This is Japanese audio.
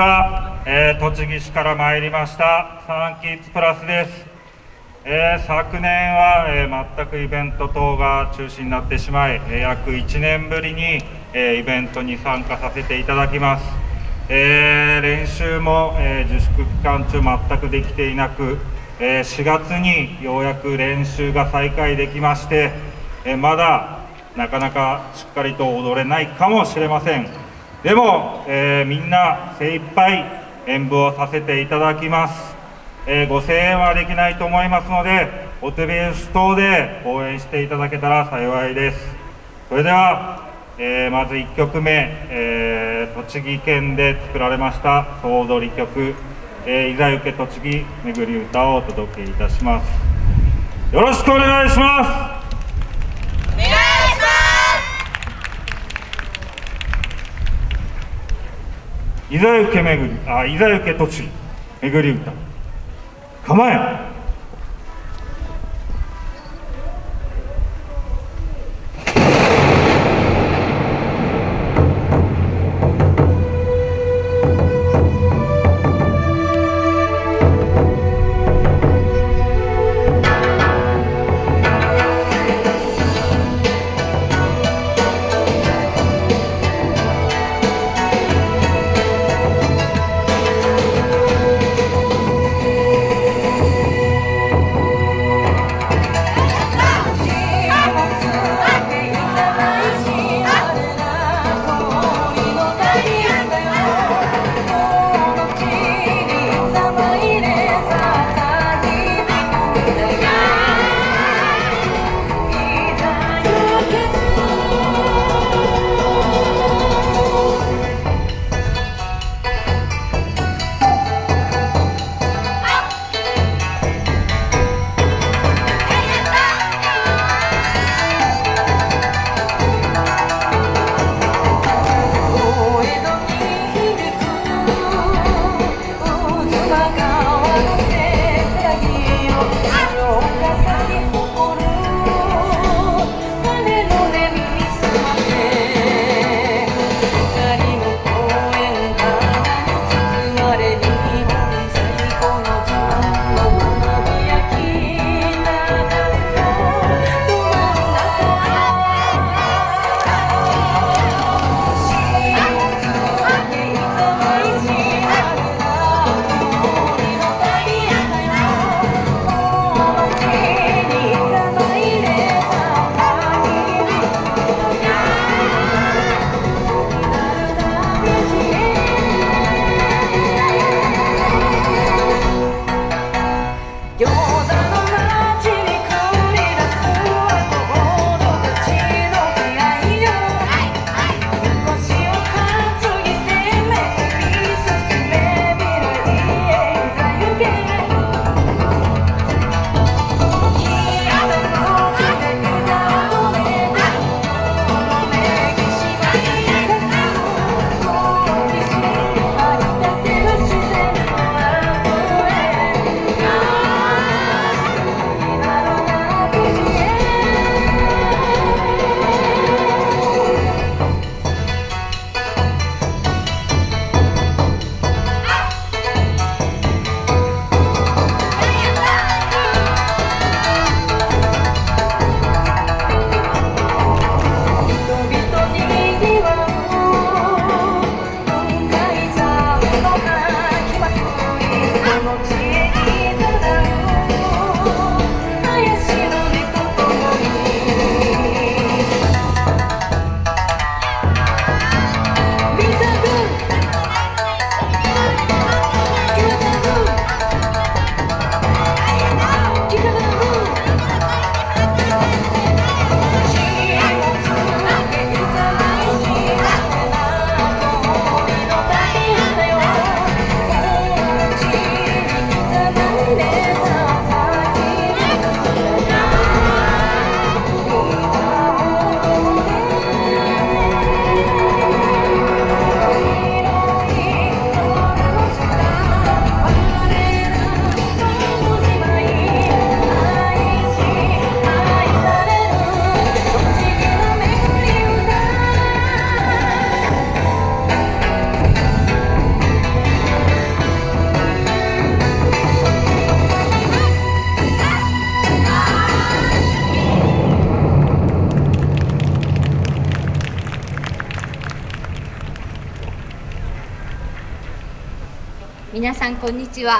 は、えー、栃木市から参りましたサンキッズプラスです、えー、昨年は、えー、全くイベント等が中止になってしまい、え約1年ぶりに、えイベントに参加させていただきます、え練習も、え自粛期間中全くできていなく、え4月にようやく練習が再開できまして、えまだなかなかしっかりと踊れないかもしれません。でも、えー、みんな精一杯演舞をさせていただきます、えー、ご声援はできないと思いますのでお手拍子等で応援していただけたら幸いです。それでは、えー、まず1曲目、え栃木県で作られました総踊り曲「えいざゆけ栃木めぐり歌」をお届けいたします。よろしくお願いします。いざゆけ巡りあいざゆけ栃木巡り歌構え皆さんこんにちは。